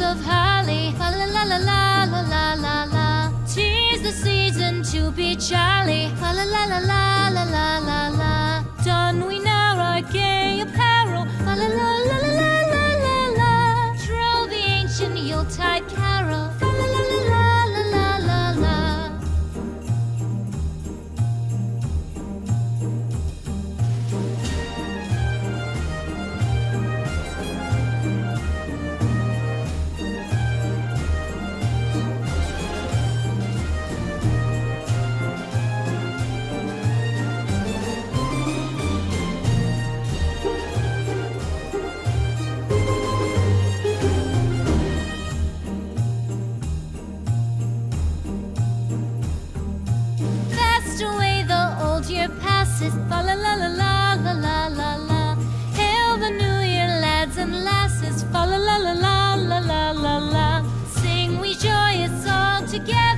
of holly. La la la la la la la la. Tis the season to be jolly. Fa la la la la la la la la. Don we now our gay year passes. Fa la la la la la la la la. Hail the new year, lads and lasses. Fa la la la la la la la la. Sing we joyous all together.